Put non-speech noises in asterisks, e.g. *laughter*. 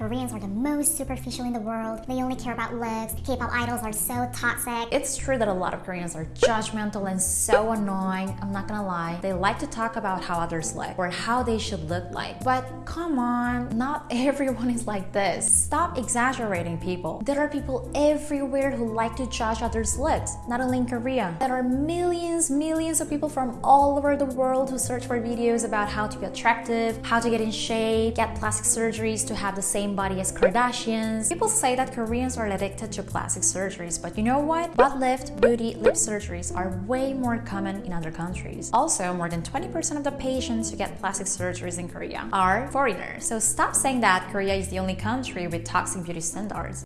Koreans are the most superficial in the world. They only care about looks. K-pop idols are so toxic. It's true that a lot of Koreans are judgmental and so annoying. I'm not gonna lie. They like to talk about how others look or how they should look like. But come on, not *laughs* everyone is like this. Stop exaggerating people. There are people everywhere who like to judge others' looks, not only in Korea. There are millions, millions of people from all over the world who search for videos about how to be attractive, how to get in shape, get plastic surgeries to have the same same body as Kardashians. People say that Koreans are addicted to plastic surgeries, but you know what? Butt lift, booty, lip surgeries are way more common in other countries. Also, more than 20% of the patients who get plastic surgeries in Korea are foreigners. So stop saying that Korea is the only country with toxic beauty standards.